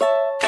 you